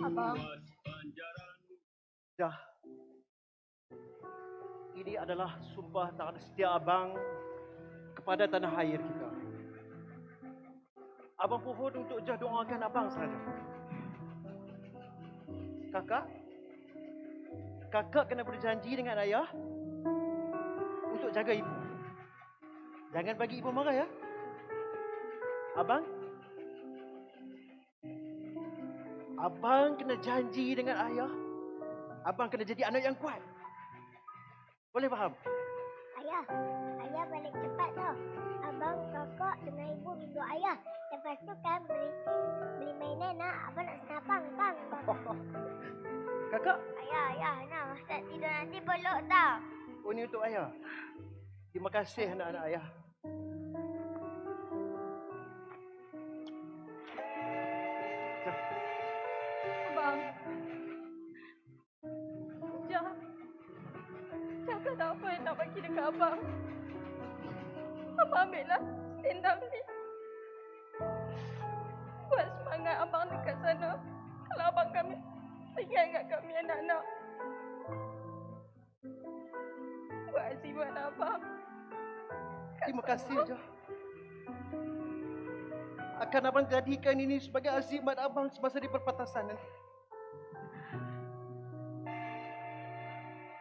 Abang. Ini adalah sumpah tangan setia abang kepada tanah air kita. Abang pohon untuk jah doakan abang saja. Kakak, kakak kena berjanji dengan ayah untuk jaga ibu. Jangan bagi ibu marah ya. Abang, abang kena janji dengan ayah Abang kena jadi anak yang kuat. Boleh faham? Ayah, ayah balik cepat tau. Abang, kakak dengan ibu minta ayah. Lepas tu kan beli beli mainan nak. Abang nak senapang, bang. bang. Kakak, Ayah, ayah, nak Ustaz tidur nanti peluk tau. oh ni untuk ayah. Terima kasih anak-anak ayah. Abang. Jah. Cakap tak apa yang nak bagi dekat abang. Abang ambillah up ni. Semangat abang dekat sana. Kalau abang kami tinggal kat kami anak-anak. Buat azimat abang. Terima kasih je. Akan abang jadikan ini sebagai azimat abang semasa di perbatasan nanti.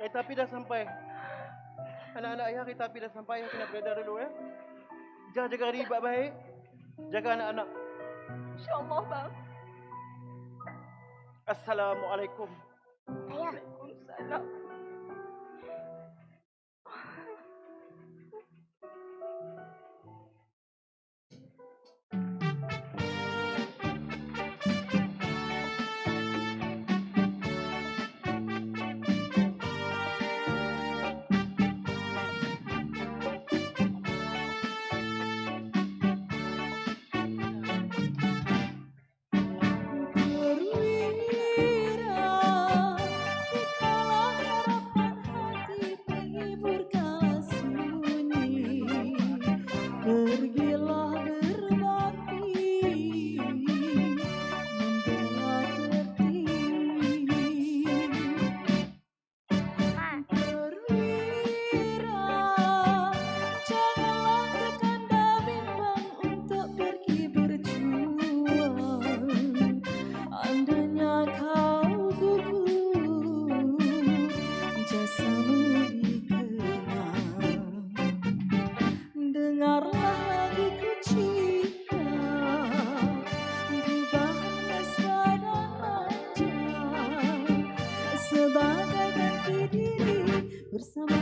Kereta api dah sampai. Anak-anak ayah kereta api dah sampai. Ayah kena beredar dulu ya. Jangan jaga diri baik-baik. Jaga anak-anak. InsyaAllah bang. Assalamualaikum. Ayah, Waalaikumsalam. conversamos.